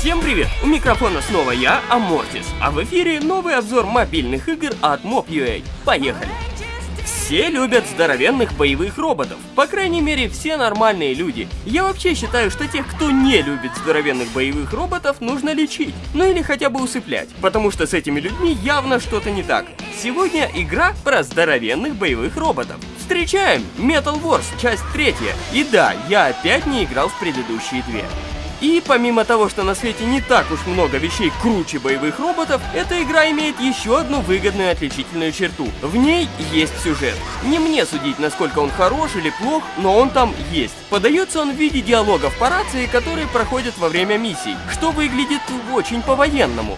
Всем привет! У микрофона снова я, Амортис, а в эфире новый обзор мобильных игр от Mob.ua. Поехали! Все любят здоровенных боевых роботов, по крайней мере все нормальные люди. Я вообще считаю, что тех, кто не любит здоровенных боевых роботов, нужно лечить, ну или хотя бы усыплять, потому что с этими людьми явно что-то не так. Сегодня игра про здоровенных боевых роботов. Встречаем Metal Wars, часть третья. И да, я опять не играл в предыдущие две. И помимо того, что на свете не так уж много вещей круче боевых роботов, эта игра имеет еще одну выгодную отличительную черту. В ней есть сюжет. Не мне судить, насколько он хорош или плох, но он там есть. Подается он в виде диалогов по рации, которые проходят во время миссий, что выглядит очень по-военному.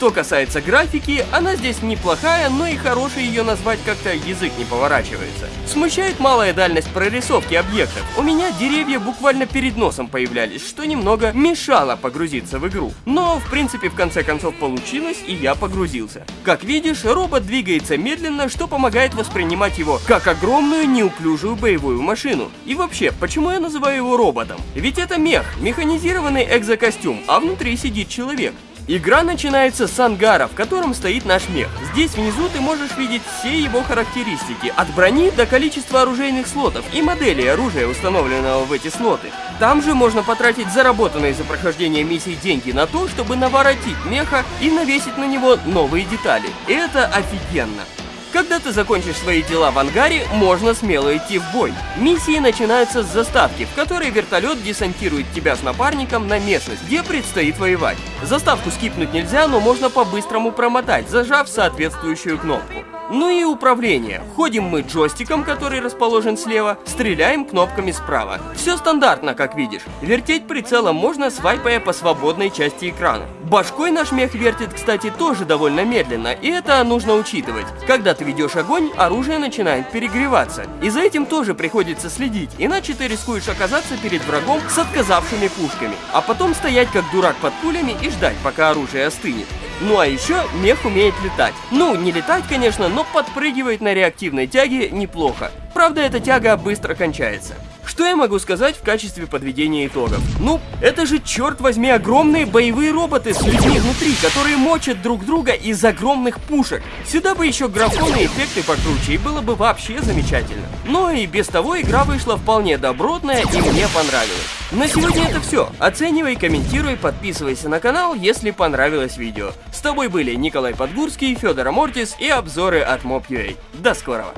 Что касается графики, она здесь неплохая, но и хорошей ее назвать как-то язык не поворачивается. Смущает малая дальность прорисовки объектов. У меня деревья буквально перед носом появлялись, что немного мешало погрузиться в игру. Но, в принципе, в конце концов получилось, и я погрузился. Как видишь, робот двигается медленно, что помогает воспринимать его как огромную неуклюжую боевую машину. И вообще, почему я называю его роботом? Ведь это мех, механизированный экзокостюм, а внутри сидит человек. Игра начинается с ангара, в котором стоит наш мех. Здесь внизу ты можешь видеть все его характеристики, от брони до количества оружейных слотов и моделей оружия, установленного в эти слоты. Там же можно потратить заработанные за прохождение миссий деньги на то, чтобы наворотить меха и навесить на него новые детали. Это офигенно. Когда ты закончишь свои дела в ангаре, можно смело идти в бой. Миссии начинаются с заставки, в которой вертолет десантирует тебя с напарником на местность, где предстоит воевать. Заставку скипнуть нельзя, но можно по-быстрому промотать, зажав соответствующую кнопку. Ну и управление. Ходим мы джойстиком, который расположен слева, стреляем кнопками справа. Все стандартно, как видишь. Вертеть прицелом можно, свайпая по свободной части экрана. Башкой наш мех вертит, кстати, тоже довольно медленно, и это нужно учитывать. Когда ты ведешь огонь, оружие начинает перегреваться. И за этим тоже приходится следить, иначе ты рискуешь оказаться перед врагом с отказавшими пушками, а потом стоять как дурак под пулями и ждать, пока оружие остынет. Ну а еще мех умеет летать. Ну, не летать, конечно, но подпрыгивает на реактивной тяге неплохо. Правда, эта тяга быстро кончается. Что я могу сказать в качестве подведения итогов? Ну, это же, черт возьми, огромные боевые роботы с людьми внутри, которые мочат друг друга из огромных пушек. Сюда бы еще графоны эффекты покруче, и было бы вообще замечательно. Но и без того игра вышла вполне добротная, и мне понравилось. На сегодня это все. Оценивай, комментируй, подписывайся на канал, если понравилось видео. С тобой были Николай Подгурский, Федор Амортис и обзоры от Mob.ua. До скорого!